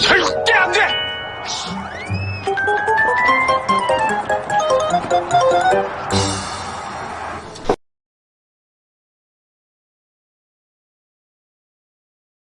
절대 안 돼!